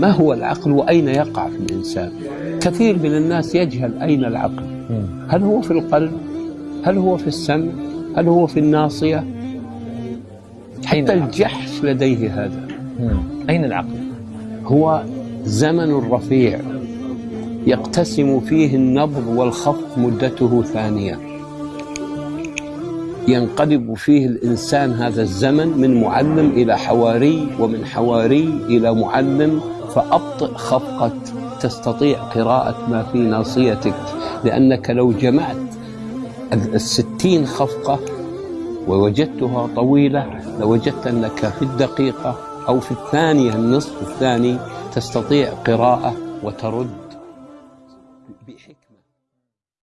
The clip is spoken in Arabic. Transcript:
ما هو العقل وأين يقع في الإنسان؟ كثير من الناس يجهل أين العقل. هل هو في القلب؟ هل هو في السمع؟ هل هو في الناصية؟ حتى الجحش لديه هذا. أين العقل؟ هو زمن رفيع يقتسم فيه النبض والخفض مدته ثانية. ينقلب فيه الإنسان هذا الزمن من معلم إلى حواري ومن حواري إلى معلم فأبطئ خفقة تستطيع قراءة ما في ناصيتك. لأنك لو جمعت الستين خفقة ووجدتها طويلة لوجدت أنك في الدقيقة أو في الثانية النصف الثاني تستطيع قراءة وترد